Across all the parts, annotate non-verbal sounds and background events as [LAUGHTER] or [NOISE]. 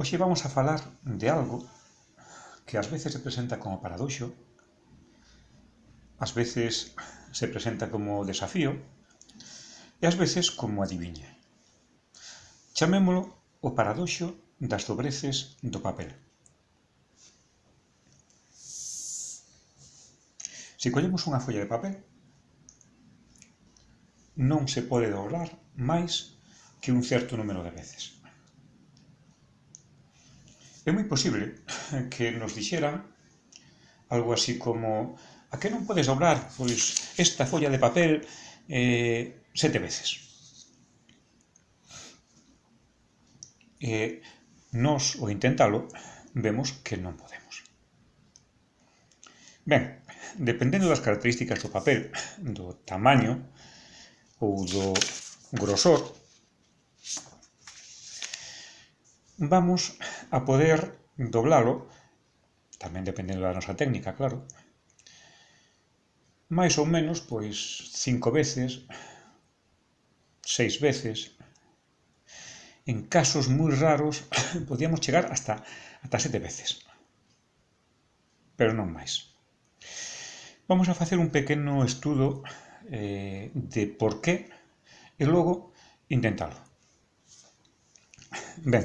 Hoxe vamos a falar de algo que ás veces se presenta como paradoxo, ás veces se presenta como desafío e ás veces como adivinha. Chamémolo o paradoxo das dobreces do papel. Se collemos unha folla de papel, non se pode dobrar máis que un certo número de veces. É moi posible que nos dixeran algo así como a que non podes dobrar pois, esta folla de papel eh, sete veces. E nos, o intentalo, vemos que non podemos. Ben, dependendo das características do papel, do tamaño ou do grosor, vamos a poder doblalo, tamén dependendo da nosa técnica, claro, máis ou menos, pois, cinco veces, seis veces, en casos moi raros, [COUGHS] podíamos chegar hasta, hasta sete veces. Pero non máis. Vamos a facer un pequeno estudo eh, de por qué e logo intentalo. Ben,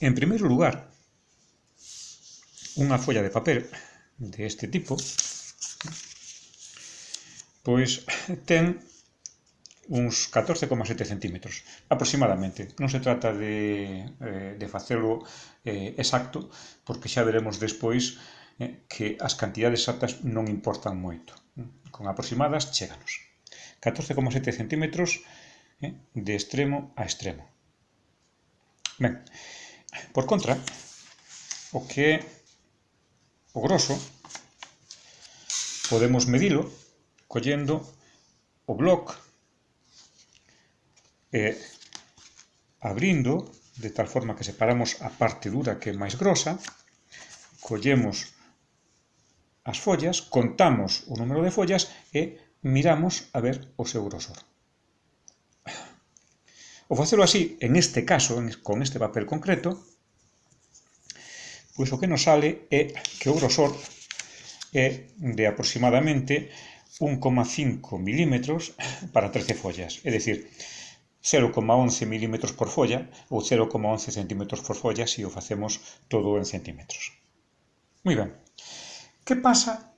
En primeiro lugar, unha folla de papel de este tipo pois ten uns 14,7 centímetros aproximadamente. Non se trata de, eh, de facelo eh, exacto, porque xa veremos despois eh, que as cantidades exactas non importan moito. Con aproximadas, cheganos. 14,7 centímetros de extremo a extremo. Ben, Por contra, o que é o grosso, podemos medilo collendo o bloc e abrindo, de tal forma que separamos a parte dura que é máis grosa, collemos as follas, contamos o número de follas e miramos a ver o seu grosor. O facelo así, en este caso, con este papel concreto, pois o que nos sale é que o grosor é de aproximadamente 1,5 milímetros para 13 follas, é dicir, 0,11 milímetros por folla ou 0,11 centímetros por folla se o facemos todo en centímetros. Moi ben, que pasa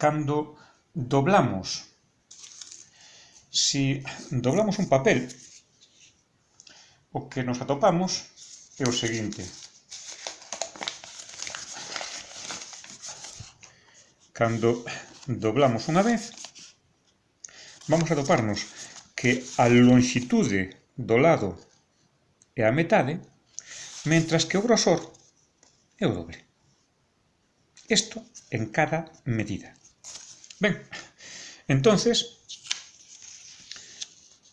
cando doblamos? Si doblamos un papel, o que nos atopamos é o seguinte, Cando doblamos unha vez, vamos a toparnos que a longitude do lado é a metade, mentras que o grosor é o doble. Isto en cada medida. Ben, entonces,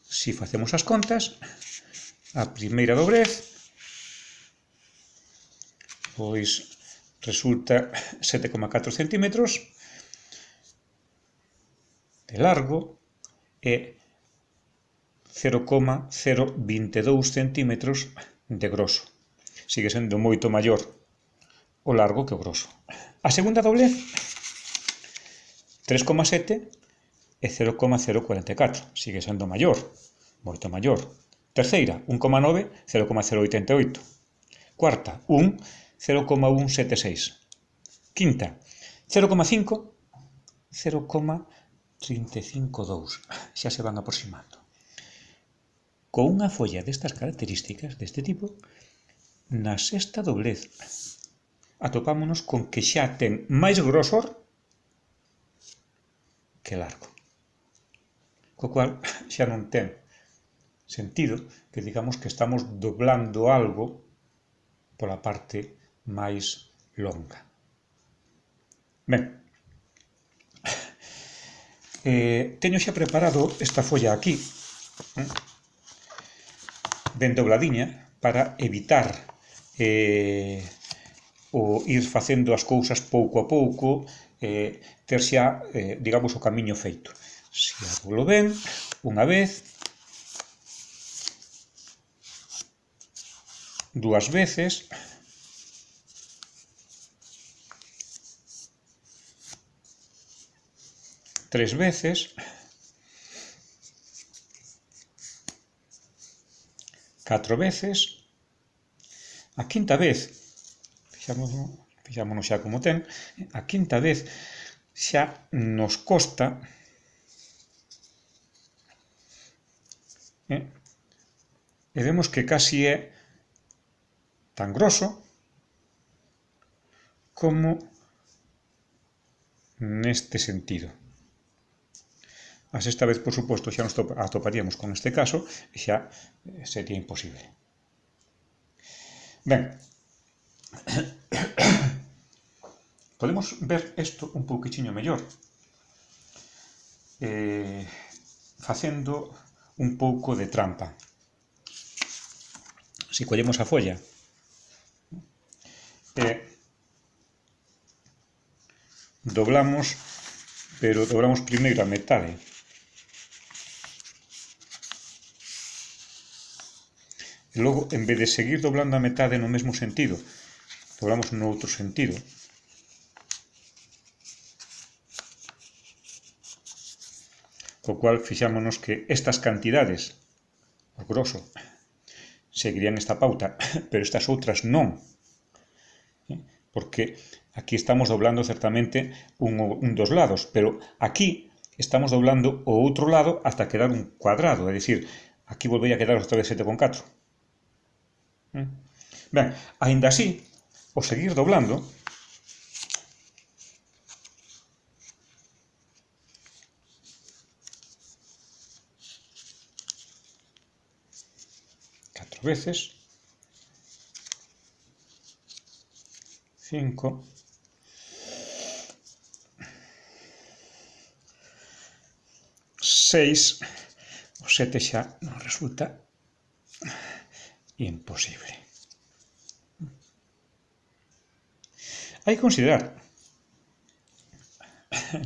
si facemos as contas, a primeira dobrez pois resulta 7,4 centímetros de largo e 0,022 centímetros de grosso. Sigue sendo moito maior o largo que o grosso. A segunda doblez, 3,7 e 0,044. Sigue sendo maior, moito maior. Terceira, 1,9, 0,088. Cuarta, 1, 0,176. Quinta, 0,5, 0,088. 35.2, xa se van aproximando. Con unha folla destas características, deste tipo, na sexta doblez atopámonos con que xa ten máis grosor que largo. Co cual [LAUGHS] xa non ten sentido que digamos que estamos doblando algo pola parte máis longa. Ben, eh, teño xa preparado esta folla aquí, eh, ben dobladiña, para evitar eh, o ir facendo as cousas pouco a pouco, eh, ter xa, eh, digamos, o camiño feito. Se si ben, unha vez, dúas veces, tres veces, catro veces, a quinta vez, fixámonos, fixámonos xa como ten, a quinta vez xa nos costa eh, vemos que casi é tan grosso como neste sentido. A sexta vez, por suposto, xa nos atoparíamos con este caso e xa eh, sería imposible. Ben, [COUGHS] podemos ver isto un pouquichiño mellor eh, facendo un pouco de trampa. Si collemos a folla e doblamos, pero doblamos primeiro a metade E logo, en vez de seguir doblando a metade no mesmo sentido, doblamos no outro sentido. Co cual fixámonos que estas cantidades, o grosso, seguirían esta pauta, [COUGHS] pero estas outras non. Porque aquí estamos doblando certamente un, un dos lados, pero aquí estamos doblando o outro lado hasta quedar un cuadrado, é dicir, aquí volvei a quedar outra vez 7,4. Mm. Ben, aínda así, o seguir doblando, catro veces, cinco, seis, o sete xa non resulta. Imposible. Hai que considerar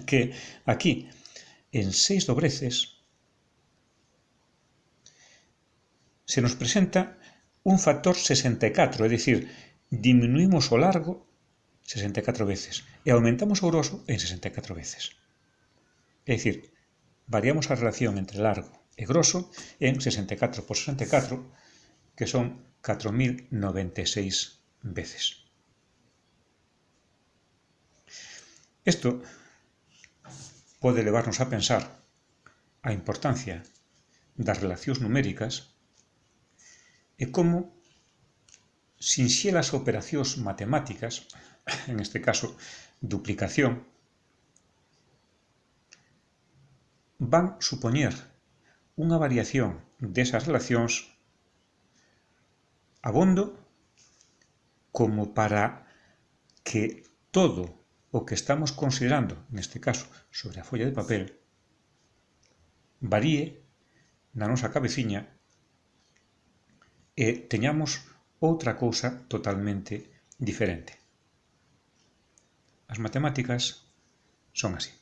que aquí, en seis dobreces, se nos presenta un factor 64, é dicir, diminuímos o largo 64 veces e aumentamos o grosso en 64 veces. É dicir, variamos a relación entre largo e grosso en 64 por 64 que son 4.096 veces. Isto pode levarnos a pensar a importancia das relacións numéricas e como sinxelas operacións matemáticas, [LAUGHS] en este caso duplicación, van supoñer unha variación desas relacións abondo como para que todo o que estamos considerando, neste caso, sobre a folla de papel, varíe na nosa cabeciña e teñamos outra cousa totalmente diferente. As matemáticas son así.